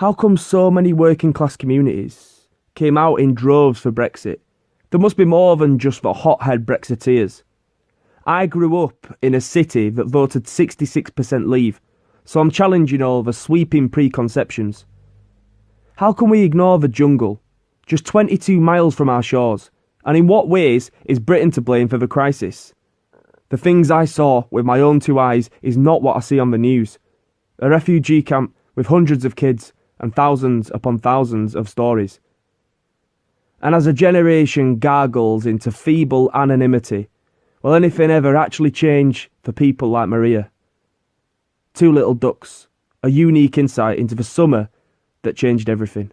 How come so many working class communities came out in droves for Brexit? There must be more than just the hothead Brexiteers. I grew up in a city that voted 66% leave, so I'm challenging all the sweeping preconceptions. How can we ignore the jungle, just 22 miles from our shores? And in what ways is Britain to blame for the crisis? The things I saw with my own two eyes is not what I see on the news. A refugee camp with hundreds of kids and thousands upon thousands of stories. And as a generation gargles into feeble anonymity, will anything ever actually change for people like Maria? Two Little Ducks, a unique insight into the summer that changed everything.